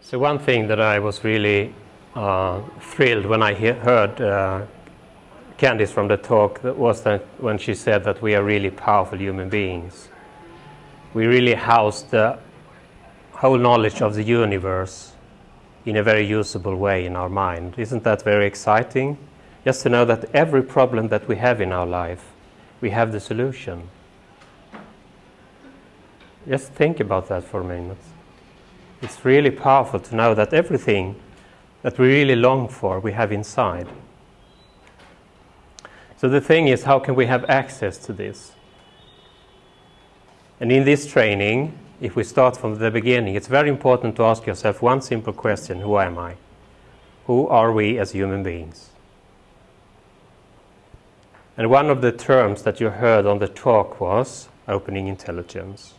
So one thing that I was really uh, thrilled when I he- heard uh, Candice from the talk that was that when she said that we are really powerful human beings. We really house the whole knowledge of the universe in a very usable way in our mind. Isn't that very exciting? Just to know that every problem that we have in our life, we have the solution. Just think about that for a minute. It's really powerful to know that everything that we really long for, we have inside. So the thing is, how can we have access to this? And in this training, if we start from the beginning, it's very important to ask yourself one simple question Who am I? Who are we as human beings? And one of the terms that you heard on the talk was opening intelligence.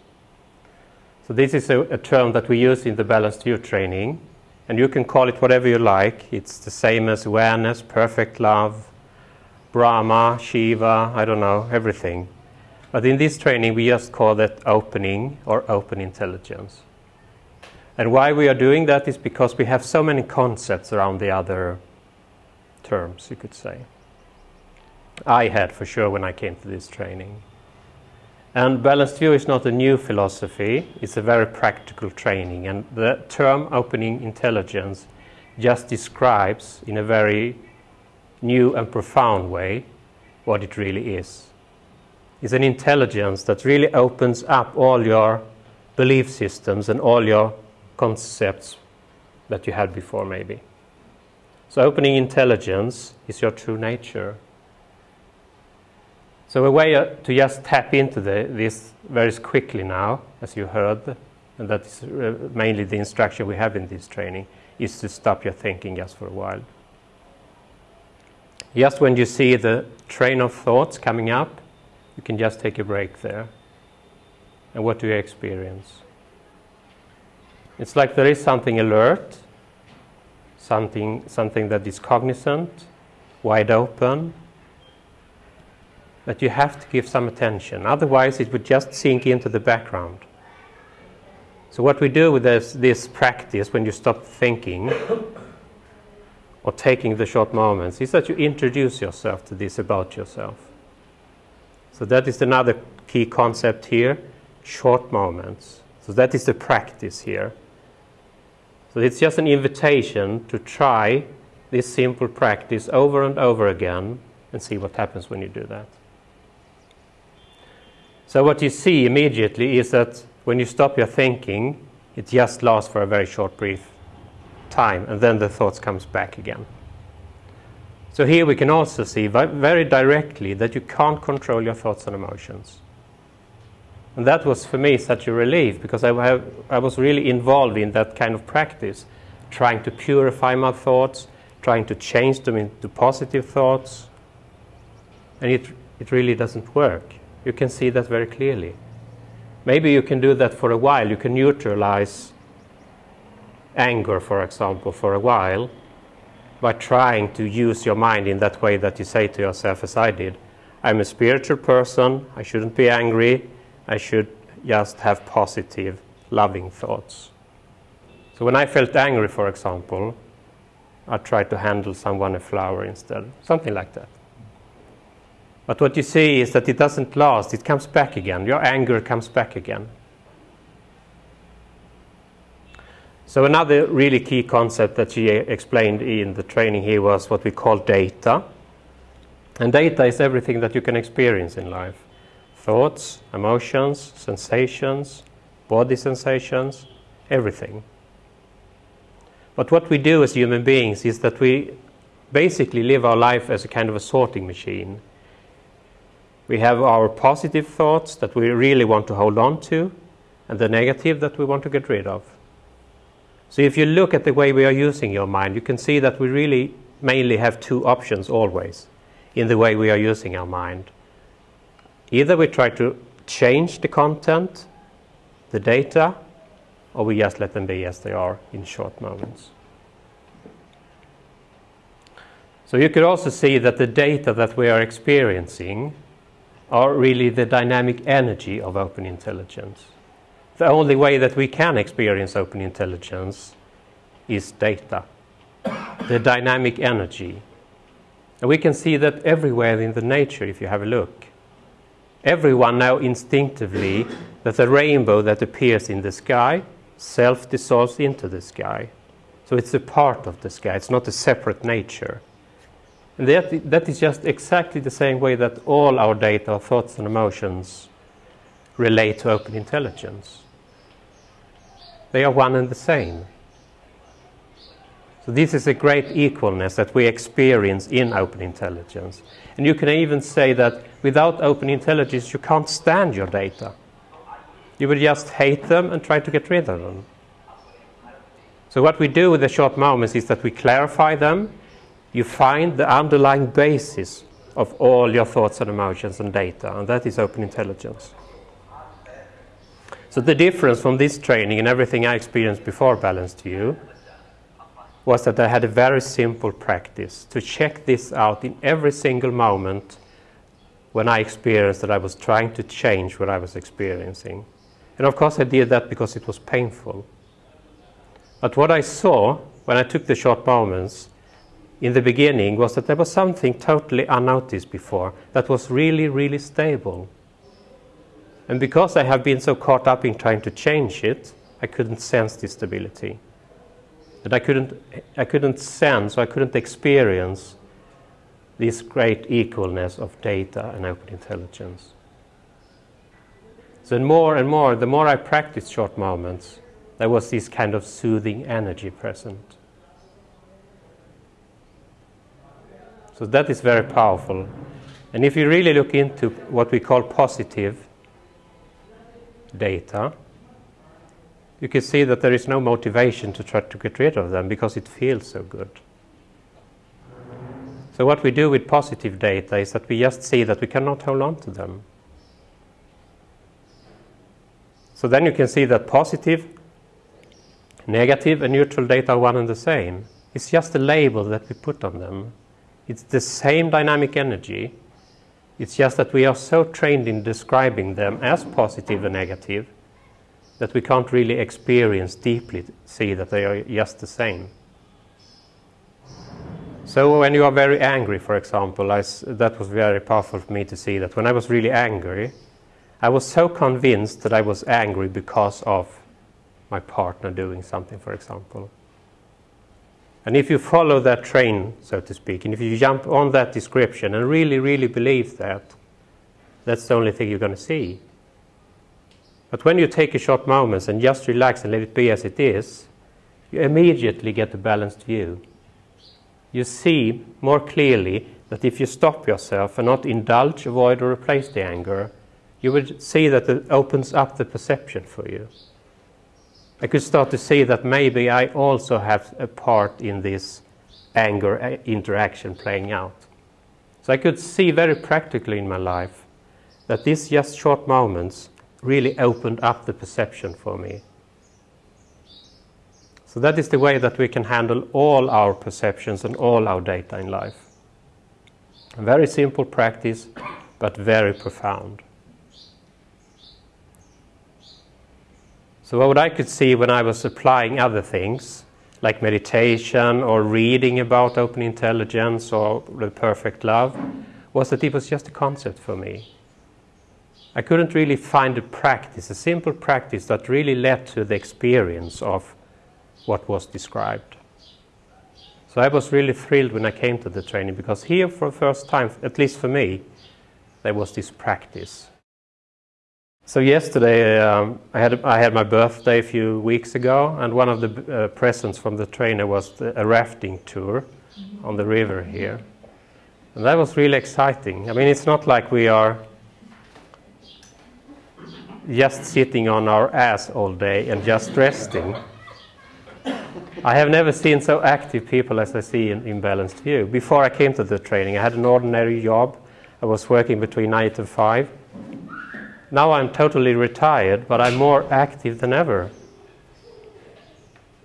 So, this is a, a term that we use in the balanced view training, and you can call it whatever you like. It's the same as awareness, perfect love, Brahma, Shiva, I don't know, everything. But in this training, we just call that opening or open intelligence. And why we are doing that is because we have so many concepts around the other terms, you could say. I had for sure when I came to this training. And balanced view is not a new philosophy, it's a very practical training. And the term opening intelligence just describes in a very new and profound way what it really is. It's an intelligence that really opens up all your belief systems and all your concepts that you had before, maybe. So, opening intelligence is your true nature. So, a way uh, to just tap into the, this very quickly now, as you heard, and that is uh, mainly the instruction we have in this training, is to stop your thinking just for a while. Just when you see the train of thoughts coming up, you can just take a break there. And what do you experience? It's like there is something alert, something, something that is cognizant, wide open, that you have to give some attention. Otherwise, it would just sink into the background. So, what we do with this, this practice when you stop thinking or taking the short moments is that you introduce yourself to this about yourself. So that is another key concept here short moments. So that is the practice here. So it's just an invitation to try this simple practice over and over again and see what happens when you do that. So, what you see immediately is that when you stop your thinking, it just lasts for a very short, brief time, and then the thoughts comes back again. So here we can also see very directly that you can't control your thoughts and emotions. And that was for me such a relief because I, have, I was really involved in that kind of practice, trying to purify my thoughts, trying to change them into positive thoughts. And it, it really doesn't work. You can see that very clearly. Maybe you can do that for a while. You can neutralize anger, for example, for a while by trying to use your mind in that way that you say to yourself, as I did, I'm a spiritual person, I shouldn't be angry, I should just have positive, loving thoughts. So when I felt angry, for example, I tried to handle someone a flower instead, something like that. But what you see is that it doesn't last, it comes back again. Your anger comes back again. So another really key concept that she uh, explained in the training here was what we call data. And data is everything that you can experience in life. Thoughts, emotions, sensations, body sensations, everything. But what we do as human beings is that we basically live our life as a kind of a sorting machine. We have our positive thoughts that we really want to hold on to, and the negative that we want to get rid of. So if you look at the way we are using your mind, you can see that we really mainly have two options always in the way we are using our mind. Either we try to change the content, the data, or we just let them be as they are in short moments. So you could also see that the data that we are experiencing are really the dynamic energy of open intelligence the only way that we can experience open intelligence is data, the dynamic energy. And we can see that everywhere in the nature if you have a look. Everyone now instinctively that the rainbow that appears in the sky self dissolves into the sky. So it's a part of the sky, it's not a separate nature. And that, that is just exactly the same way that all our data, thoughts, and emotions relate to open intelligence. They are one and the same. So this is a great equalness that we experience in open intelligence. And you can even say that without open intelligence, you can't stand your data. You would just hate them and try to get rid of them. So what we do with the short moments is that we clarify them. You find the underlying basis of all your thoughts and emotions and data, and that is open intelligence. So the difference from this training and everything I experienced before Balanced View was that I had a very simple practice to check this out in every single moment when I experienced that I was trying to change what I was experiencing. And of course I did that because it was painful. But what I saw when I took the short moments in the beginning was that there was something totally unnoticed before that was really, really stable. And because I have been so caught up in trying to change it, I couldn't sense this stability. And I couldn't, I couldn't sense, or I couldn't experience this great equalness of data and open intelligence. So more and more, the more I practiced short moments, there was this kind of soothing energy present. So that is very powerful. And if you really look into what we call positive data, you can see that there is no motivation to try to get rid of them because it feels so good. So what we do with positive data is that we just see that we cannot hold on to them. So then you can see that positive, negative and neutral data are one and the same. It's just a label that we put on them. It's the same dynamic energy. It's just that we are so trained in describing them as positive and negative that we can't really experience deeply, see that they are just the same. So when you are very angry, for example, that was very powerful for me to see that when I was really angry, I was so convinced that I was angry because of my partner doing something, for example. And if you follow that train, so to speak, and if you jump on that description and really, really believe that, that's the only thing you're going to see. But when you take a short moment and just relax and let it be as it is, you immediately get a balanced view. You see more clearly that if you stop yourself and not indulge, avoid, or replace the anger, you would see that it opens up the perception for you. I could start to see that maybe I also have a part in this anger uh, interaction playing out. So I could see very practically in my life that these just short moments really opened up the perception for me. So that is the way that we can handle all our perceptions and all our data in life. A very simple practice, but very profound. So what I could see when I was applying other things, like meditation or reading about open intelligence or the perfect love, was that it was just a concept for me. I couldn't really find a practice, a simple practice that really led to the experience of what was described. So I was really thrilled when I came to the training because here, for the first time, at least for me, there was this practice. So yesterday um, I, had, I had my birthday a few weeks ago, and one of the uh, presents from the trainer was the, a rafting tour on the river here. And that was really exciting. I mean, it's not like we are just sitting on our ass all day and just resting. I have never seen so active people as I see in, in Balanced View. Before I came to the training, I had an ordinary job. I was working between 9 and 5. Now I'm totally retired, but I'm more active than ever.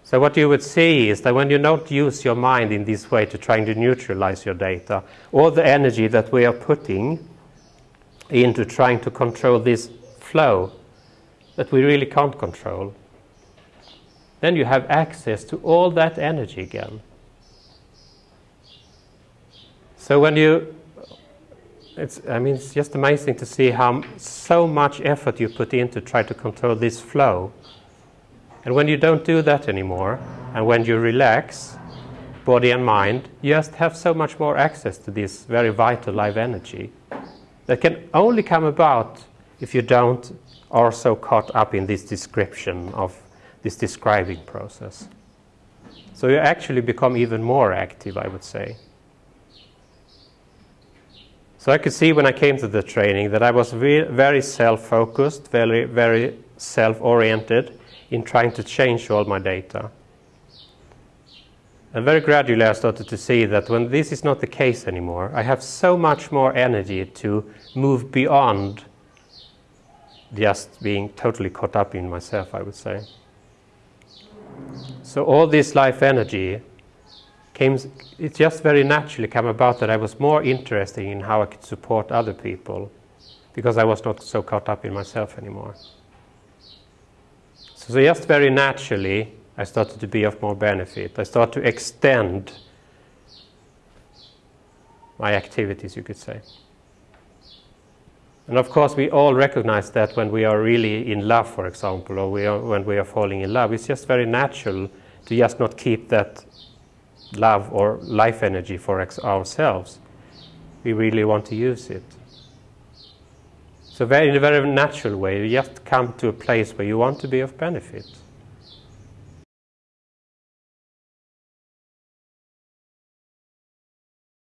So what you would see is that when you don't use your mind in this way to trying to neutralize your data, all the energy that we are putting into trying to control this flow that we really can't control. then you have access to all that energy again. So when you, it's, I mean, it's just amazing to see how so much effort you put in to try to control this flow. And when you don't do that anymore, and when you relax, body and mind, you just have so much more access to this very vital life energy that can only come about if you don't are so caught up in this description of this describing process. So you actually become even more active, I would say. So I could see when I came to the training that I was very self-focused, very, very self-oriented in trying to change all my data. And very gradually I started to see that when this is not the case anymore, I have so much more energy to move beyond just being totally caught up in myself, I would say. So all this life energy came, it just very naturally came about that I was more interested in how I could support other people because I was not so caught up in myself anymore. So just very naturally, I started to be of more benefit. I started to extend my activities, you could say. And of course, we all recognize that when we are really in love, for example, or we are, when we are falling in love, it's just very natural to just not keep that love or life energy for ourselves. We really want to use it. So very, in a very natural way, you just come to a place where you want to be of benefit.